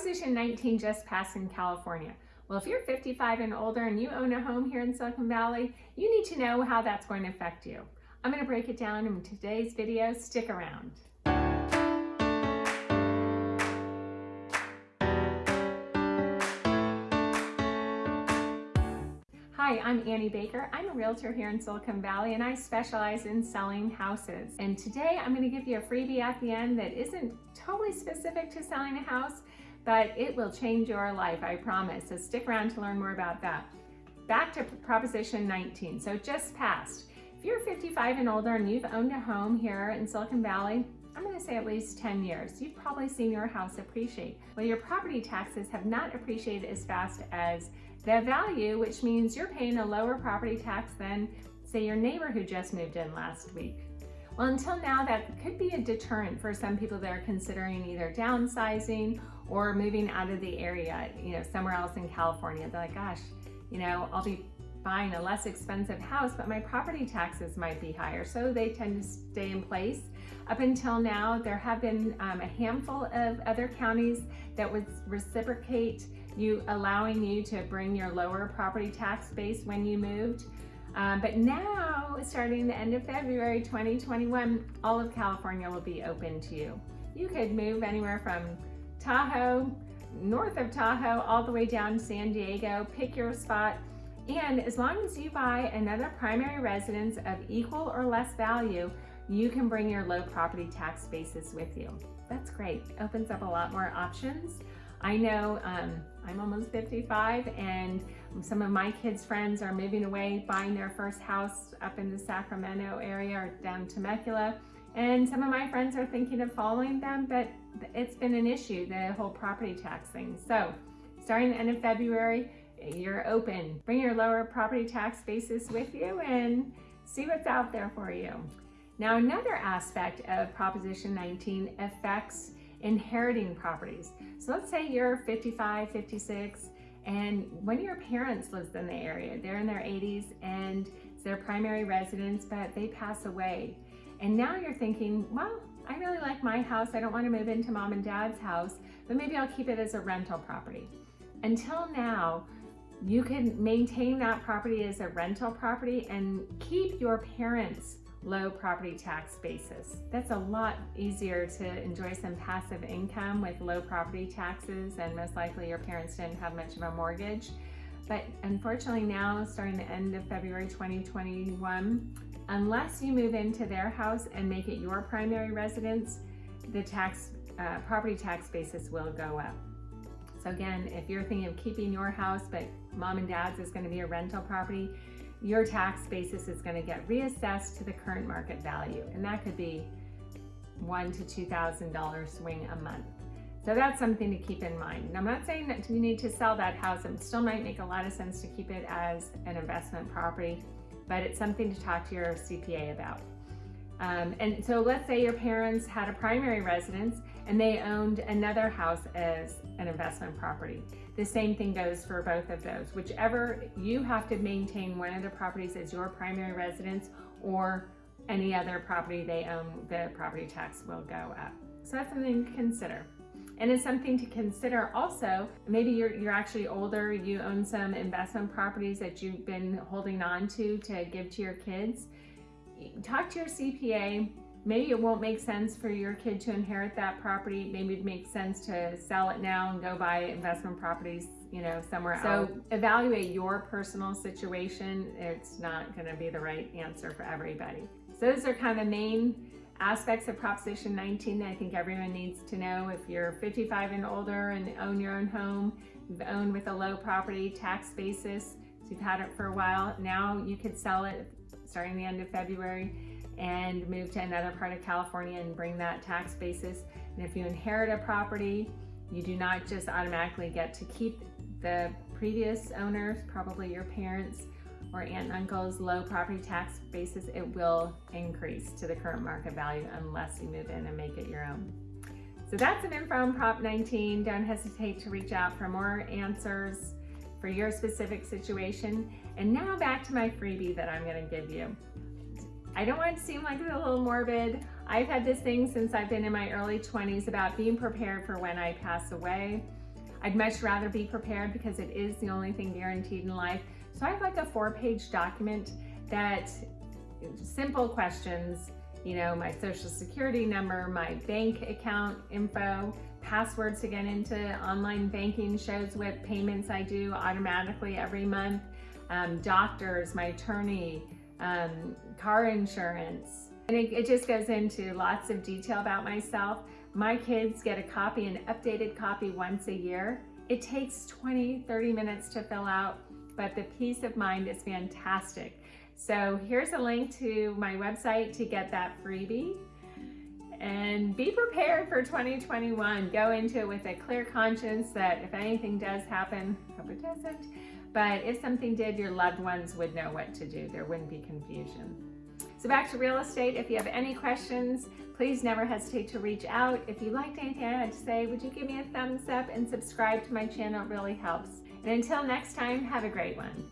Proposition 19 just passed in California. Well, if you're 55 and older and you own a home here in Silicon Valley, you need to know how that's going to affect you. I'm going to break it down in today's video. Stick around. Hi, I'm Annie Baker. I'm a realtor here in Silicon Valley and I specialize in selling houses. And today I'm going to give you a freebie at the end that isn't totally specific to selling a house, but it will change your life, I promise. So stick around to learn more about that. Back to Proposition 19. So just passed. If you're 55 and older and you've owned a home here in Silicon Valley, I'm going to say at least 10 years, you've probably seen your house appreciate. Well, your property taxes have not appreciated as fast as the value, which means you're paying a lower property tax than, say, your neighbor who just moved in last week. Well, until now, that could be a deterrent for some people that are considering either downsizing or moving out of the area, you know, somewhere else in California. They're like, gosh, you know, I'll be buying a less expensive house, but my property taxes might be higher. So they tend to stay in place. Up until now, there have been um, a handful of other counties that would reciprocate you allowing you to bring your lower property tax base when you moved. Um, but now, starting the end of February 2021, all of California will be open to you. You could move anywhere from Tahoe, north of Tahoe, all the way down to San Diego, pick your spot. And as long as you buy another primary residence of equal or less value, you can bring your low property tax basis with you. That's great. Opens up a lot more options. I know um, I'm almost 55 and some of my kids' friends are moving away, buying their first house up in the Sacramento area or down to Temecula. And some of my friends are thinking of following them, but it's been an issue, the whole property tax thing. So starting the end of February, you're open. Bring your lower property tax basis with you and see what's out there for you. Now, another aspect of Proposition 19 affects inheriting properties. So let's say you're 55, 56, and one of your parents lives in the area. They're in their 80s and it's their primary residence, but they pass away. And now you're thinking, well, I really like my house. I don't want to move into mom and dad's house, but maybe I'll keep it as a rental property. Until now, you can maintain that property as a rental property and keep your parents' low property tax basis. That's a lot easier to enjoy some passive income with low property taxes and most likely your parents didn't have much of a mortgage. But unfortunately now, starting the end of February 2021, unless you move into their house and make it your primary residence, the tax uh, property tax basis will go up. So again, if you're thinking of keeping your house, but mom and dad's is gonna be a rental property, your tax basis is gonna get reassessed to the current market value. And that could be one to $2,000 swing a month. So that's something to keep in mind. I'm not saying that you need to sell that house. It still might make a lot of sense to keep it as an investment property, but it's something to talk to your CPA about. Um, and so let's say your parents had a primary residence and they owned another house as an investment property. The same thing goes for both of those. Whichever you have to maintain one of the properties as your primary residence or any other property they own, the property tax will go up. So that's something to consider. And it's something to consider also, maybe you're, you're actually older, you own some investment properties that you've been holding on to to give to your kids talk to your CPA. Maybe it won't make sense for your kid to inherit that property. Maybe it makes sense to sell it now and go buy investment properties, you know, somewhere so else. So evaluate your personal situation. It's not gonna be the right answer for everybody. So those are kind of the main aspects of Proposition 19 that I think everyone needs to know. If you're 55 and older and own your own home, you've owned with a low property tax basis, so you've had it for a while, now you could sell it starting the end of February and move to another part of California and bring that tax basis. And if you inherit a property, you do not just automatically get to keep the previous owners, probably your parents or aunt and uncle's low property tax basis, it will increase to the current market value unless you move in and make it your own. So that's an info on Prop 19. Don't hesitate to reach out for more answers for your specific situation. And now back to my freebie that I'm gonna give you. I don't want to seem like a little morbid. I've had this thing since I've been in my early 20s about being prepared for when I pass away. I'd much rather be prepared because it is the only thing guaranteed in life. So I have like a four page document that simple questions, you know, my social security number, my bank account info, passwords to get into online banking shows what payments I do automatically every month, um, doctors, my attorney, um, car insurance. And it, it just goes into lots of detail about myself. My kids get a copy, an updated copy once a year. It takes 20, 30 minutes to fill out, but the peace of mind is fantastic. So here's a link to my website to get that freebie. And be prepared for 2021. Go into it with a clear conscience that if anything does happen, hope it doesn't, but if something did, your loved ones would know what to do. There wouldn't be confusion. So back to real estate, if you have any questions, please never hesitate to reach out. If you liked anything I had to say, would you give me a thumbs up and subscribe to my channel? It really helps. And until next time, have a great one.